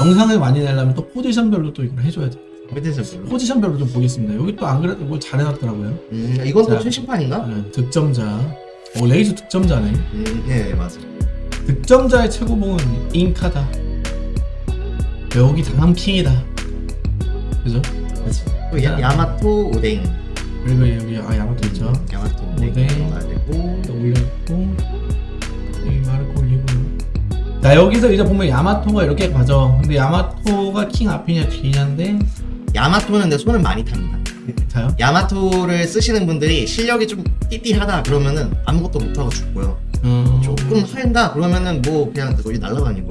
영상을 많이 내려면 또 포지션별로 또 이걸 해줘야 돼. 밑에서 별로. 포지션별로 좀 보겠습니다. 여기 또 안 그래도 뭘 잘 해놨더라고요. 음, 이건 또 자. 최신판인가? 네, 득점자. 오, 레이저 득점자네. 음, 네, 맞아. 득점자의 최고봉은 잉카다. 여기 다음 킹이다. 그죠? 맞아. 또 야, 야마토 오뎅. 그리고 여기 아 야마토 있죠. 야마토 오뎅 올렸고 여기 마르코 올리고요. 자 여기서 이제 보면 야마토가 이렇게 가죠. 근데 야마토가 킹 앞이냐 뒤냐인데 야마토는 내 손을 많이 탑니다. 자요. 야마토를 쓰시는 분들이 실력이 좀 띠띠하다 그러면은 아무것도 못하고 죽고요. 어... 조금 한다 그러면은 뭐 그냥 거의 날아다니고.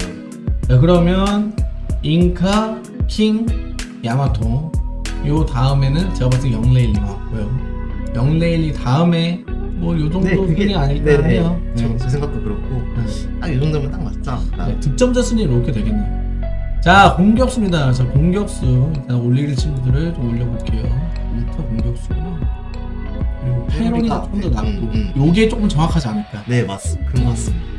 자 그러면 잉카, 킹, 야마토 요 다음에는 제가 봤을 때 영레일리가 왔고요 영레일리 다음에 뭐 요 정도 순위 아닐까 네, 네. 해요 저, 네. 저 생각도 그렇고 네. 딱이 정도면 딱 맞죠. 아, 네, 득점자 순위로 이렇게 되겠네요 자 공격수입니다 자 공격수 일단 올릴 친구들을 좀 올려볼게요 울터 공격수구나 그리고 페로니가 조금 더 낫고 음, 요게 조금 정확하지 않을까 네 맞습니다. 그런 것 같습니다.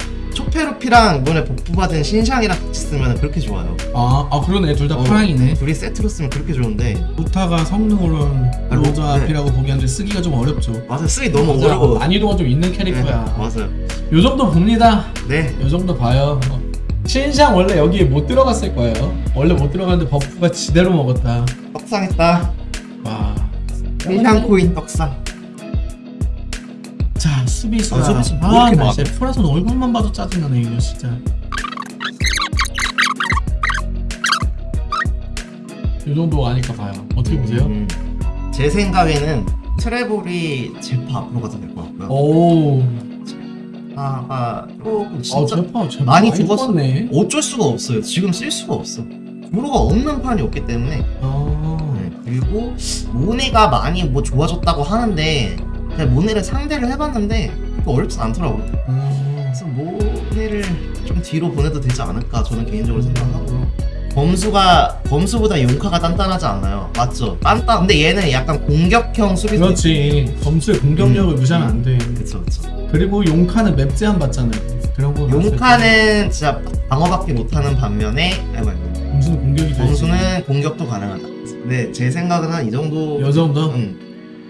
초페루피랑 이번에 복부받은 신샹이랑 같이 쓰면 그렇게 좋아요. 아, 아 그러네 둘 다 어, 파랑이네 둘이 세트로 쓰면 그렇게 좋은데 루타가 성능으로는 아, 로- 로저 네. 앞이라고 보기 한데 쓰기가 좀 어렵죠 맞아 쓰기 너무 맞아. 어려워. 난이도가 좀 있는 네, 캐릭터야. 맞아요. 요 정도 봅니다. 네. 요 정도 봐요. 어. 신상 원래 여기에 못 들어갔을 거예요. 원래 못 들어갔는데 버프가 지대로 먹었다. 떡상했다. 와. 신샹 코인 떡상. 자 수비수. 아, 수비수 뭐 아, 이렇게? 진짜 프라손 얼굴만 봐도 짜증나네 이거 진짜. 요 정도 아니까 봐요. 어떻게 보세요? 음, 제 생각에는 트래블이 제파 앞으로 가도 될 것 같고요. 오. 제파가 조금 아 진짜 제파 제파 많이 죽었어. 네 어쩔 수가 없어요. 지금 쓸 수가 없어. 주로가 없는 판이 없기 때문에 아. 네, 그리고 모네가 많이 뭐 좋아졌다고 하는데 제가 모네를 상대를 해봤는데 어렵진 않더라고요. 음. 그래서 모네를 좀 뒤로 보내도 되지 않을까 저는 개인적으로 생각하고요. 범수가 범수보다 용카가 단단하지 않나요? 맞죠? 단단. 근데 얘는 약간 공격형 수비수. 그렇지. 점수의 공격력을 음. 무시하면 안 돼. 그쵸 그쵸. 그리고 용카는 map 제한 받잖아요. 거 용카는 진짜 방어밖에 못하는 반면에 아이고 아이고. 범수는 공격이 되지. 범수는 공격도 가능하다. 근데 제 생각은 한 이 정도. 요 정도. 응.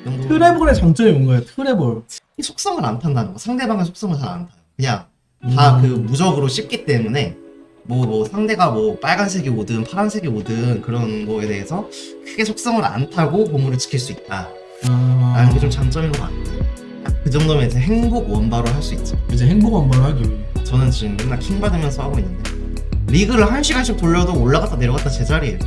이 정도. 트래블의 장점이 뭔가요? 트래블. 이 속성을 안 탄다는 거. 상대방의 속성을 잘 안 타요. 그냥 다 그 음. 무적으로 씹기 때문에 뭐 뭐 상대가 뭐 빨간색이 오든 파란색이 오든 그런 거에 대해서 크게 속성을 안 타고 보물을 지킬 수 있다. 아, 라는 게 좀 장점인 것 같아요. 딱그 정도면 이제 행복 원바로 할 수 있죠. 이제 행복 원벌 하기 위해. 저는 지금 맨날 킹 받으면서 하고 있는데 리그를 한 시간씩 돌려도 올라갔다 내려갔다 제자리예요.